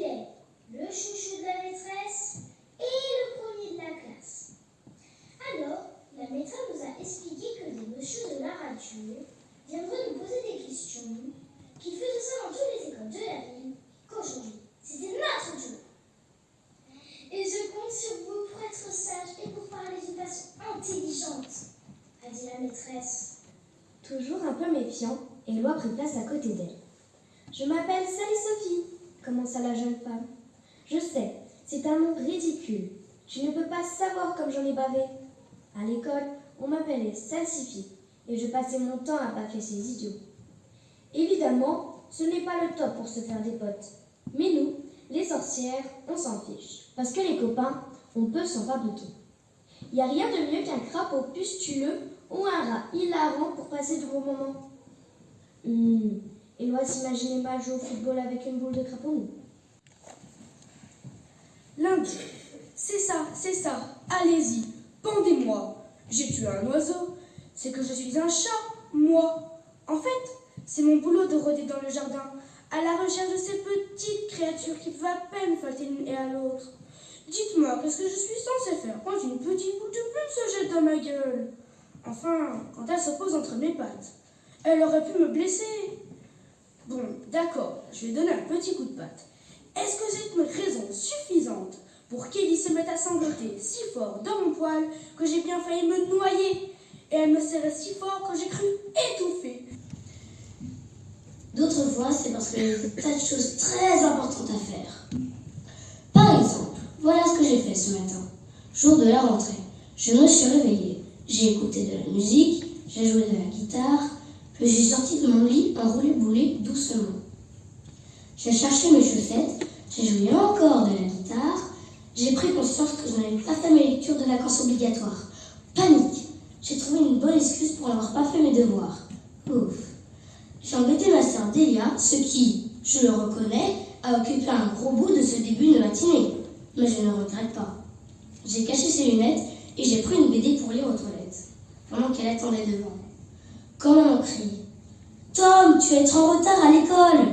Il est le chouchou de la maîtresse et le premier de la classe. Alors, la maîtresse nous a expliqué que des messieurs de la radio viendraient nous poser des questions, qu'ils faisaient ça dans toutes les écoles de la ville, qu'aujourd'hui, c'était notre jour. Et je compte sur vous pour être sage et pour parler d'une façon intelligente, a dit la maîtresse. Toujours un peu méfiant, Éloi prit place à côté d'elle. Je m'appelle Sally Sophie, commença la jeune femme. Je sais, c'est un nom ridicule. Tu ne peux pas savoir comme j'en ai bavé. À l'école, on m'appelait Salsifie et je passais mon temps à bâcler ces idiots. Évidemment, ce n'est pas le top pour se faire des potes. Mais nous, les sorcières, on s'en fiche. Parce que les copains, on peut s'en fabriquer. Il n'y a rien de mieux qu'un crapaud pustuleux ou un rat hilarant pour passer de bons moments. Hum, S'imaginait mal jouer au football avec une boule de crapaud. Lundi. C'est ça, c'est ça. Allez-y, pendez-moi. J'ai tué un oiseau. C'est que je suis un chat, moi. En fait, c'est mon boulot de rôder dans le jardin, à la recherche de ces petites créatures qui peuvent à peine falter l'une et à l'autre. Dites-moi, qu'est-ce que je suis censée faire quand une petite boule de plume se jette dans ma gueule? Enfin, quand elle se pose entre mes pattes. Elle aurait pu me blesser. Bon, d'accord, je vais donner un petit coup de patte. Est-ce que c'est une raison suffisante pour qu'Ellie se mette à sangloter si fort dans mon poil que j'ai bien failli me noyer et elle me serrait si fort que j'ai cru étouffer? D'autres fois, c'est parce qu'il y a des tas de choses très importantes à faire. Par exemple, voilà ce que j'ai fait ce matin. Jour de la rentrée, je me suis réveillée. J'ai écouté de la musique, j'ai joué de la guitare, suis sortie de mon lit enroulé boulet doucement. J'ai cherché mes chaussettes, j'ai joué encore de la guitare, j'ai pris conscience que je n'avais pas fait mes lectures de vacances obligatoires. Panique J'ai trouvé une bonne excuse pour n'avoir pas fait mes devoirs. Ouf J'ai embêté ma sœur Delia, ce qui, je le reconnais, a occupé un gros bout de ce début de matinée. Mais je ne regrette pas. J'ai caché ses lunettes et j'ai pris une BD pour lire aux toilettes, pendant qu'elle attendait devant. Quand on crie Tom, tu es trop en retard à l'école